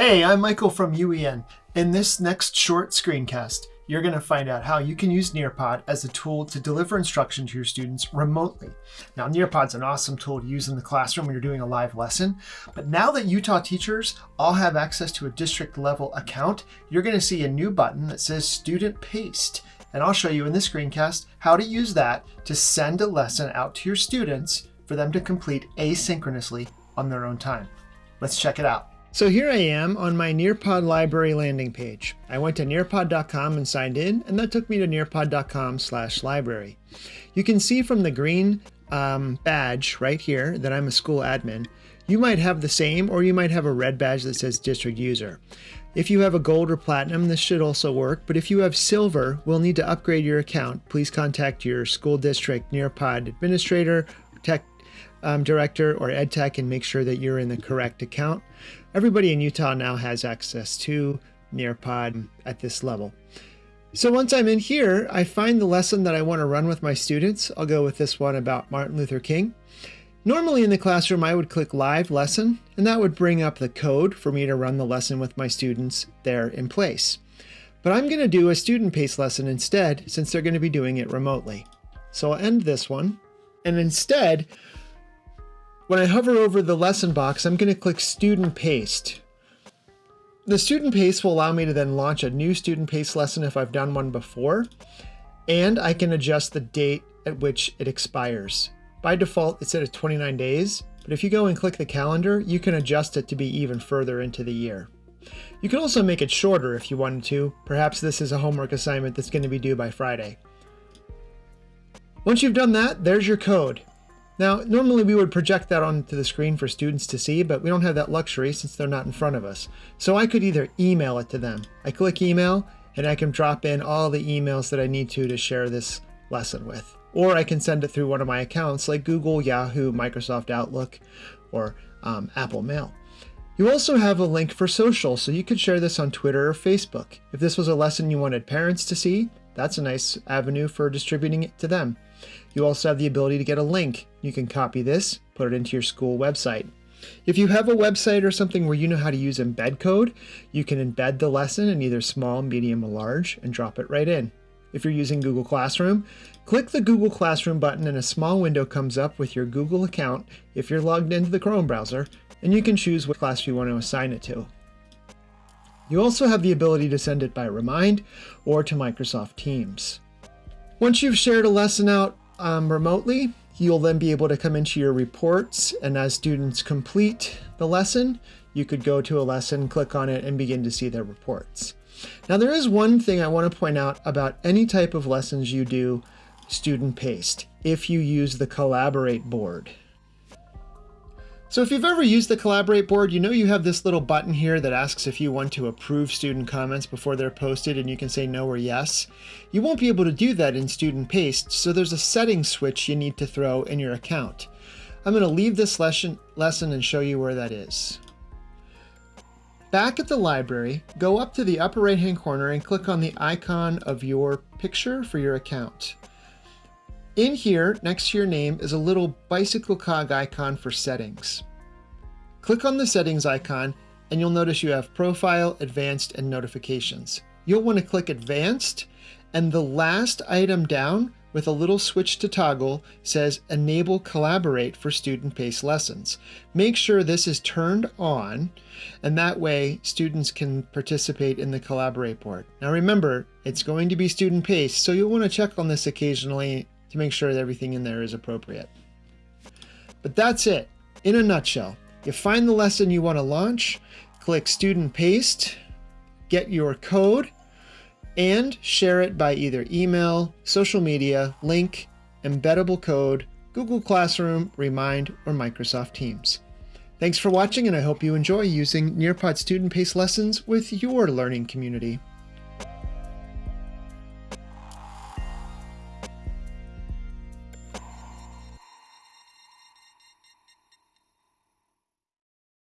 Hey, I'm Michael from UEN. In this next short screencast, you're going to find out how you can use Nearpod as a tool to deliver instruction to your students remotely. Now, Nearpod's an awesome tool to use in the classroom when you're doing a live lesson, but now that Utah teachers all have access to a district level account, you're going to see a new button that says Student Paced. And I'll show you in this screencast how to use that to send a lesson out to your students for them to complete asynchronously on their own time. Let's check it out. So here I am on my Nearpod library landing page. I went to nearpod.com and signed in, and that took me to nearpod.com slash library. You can see from the green um, badge right here that I'm a school admin. You might have the same, or you might have a red badge that says district user. If you have a gold or platinum, this should also work, but if you have silver, we'll need to upgrade your account. Please contact your school district Nearpod administrator, tech um, director, or ed tech and make sure that you're in the correct account. Everybody in Utah now has access to Nearpod at this level. So once I'm in here, I find the lesson that I want to run with my students. I'll go with this one about Martin Luther King. Normally in the classroom, I would click Live Lesson, and that would bring up the code for me to run the lesson with my students there in place. But I'm going to do a student-paced lesson instead, since they're going to be doing it remotely. So I'll end this one, and instead, when I hover over the lesson box, I'm going to click Student Paced. The Student Paced will allow me to then launch a new Student Paced lesson if I've done one before, and I can adjust the date at which it expires. By default, it's at 29 days, but if you go and click the calendar, you can adjust it to be even further into the year. You can also make it shorter if you wanted to. Perhaps this is a homework assignment that's going to be due by Friday. Once you've done that, there's your code. Now, normally we would project that onto the screen for students to see, but we don't have that luxury since they're not in front of us. So I could either email it to them. I click email, and I can drop in all the emails that I need to to share this lesson with. Or I can send it through one of my accounts like Google, Yahoo, Microsoft Outlook, or um, Apple Mail. You also have a link for social, so you could share this on Twitter or Facebook. If this was a lesson you wanted parents to see, that's a nice avenue for distributing it to them. You also have the ability to get a link. You can copy this, put it into your school website. If you have a website or something where you know how to use embed code, you can embed the lesson in either small, medium, or large and drop it right in. If you're using Google Classroom, click the Google Classroom button and a small window comes up with your Google account if you're logged into the Chrome browser, and you can choose what class you want to assign it to. You also have the ability to send it by Remind or to Microsoft Teams. Once you've shared a lesson out um, remotely, you'll then be able to come into your reports and as students complete the lesson, you could go to a lesson, click on it, and begin to see their reports. Now there is one thing I want to point out about any type of lessons you do student paced, if you use the Collaborate board. So if you've ever used the Collaborate board, you know you have this little button here that asks if you want to approve student comments before they're posted and you can say no or yes. You won't be able to do that in Student Paced, so there's a settings switch you need to throw in your account. I'm going to leave this lesson, lesson and show you where that is. Back at the library, go up to the upper right hand corner and click on the icon of your picture for your account. In here, next to your name, is a little bicycle cog icon for settings. Click on the settings icon and you'll notice you have profile, advanced, and notifications. You'll want to click advanced and the last item down with a little switch to toggle says enable collaborate for student paced lessons. Make sure this is turned on and that way students can participate in the collaborate board. Now remember, it's going to be student paced, so you'll want to check on this occasionally to make sure that everything in there is appropriate. But that's it, in a nutshell. You find the lesson you want to launch, click Student Paced, get your code, and share it by either email, social media, link, embeddable code, Google Classroom, Remind, or Microsoft Teams. Thanks for watching and I hope you enjoy using Nearpod Student Pace lessons with your learning community.